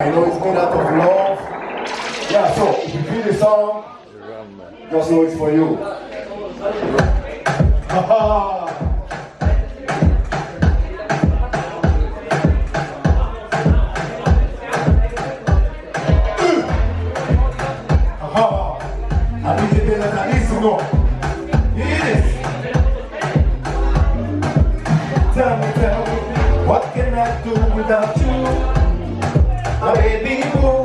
I know it's made out of love. Yeah, so if you feel the song, just know it's for you. Tell me, tell me, what can I do without you? My baby boo,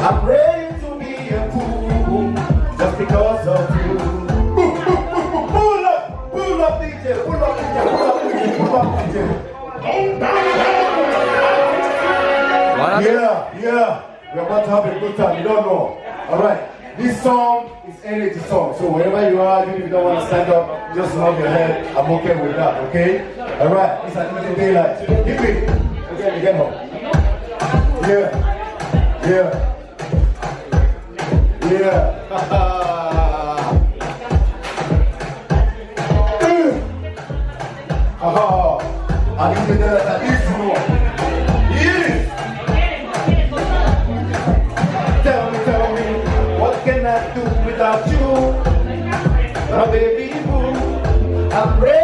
I'm ready to be a fool just because of you. Pull up, pull up DJ, pull up DJ, pull up DJ, pull up DJ. Yeah, yeah, we're about to have a good time, you don't know. Alright, this song is energy song, so wherever you are, even if you don't want to stand up, just nod your head, I'm okay with that, okay? Alright, it's like easy daylight. Hit me, okay, get home. Yeah. Yeah. Yeah. Aha. Uh-huh. I need to that at more. Yeah. Tell me, tell me, what can I do without you? My baby boo, I'm ready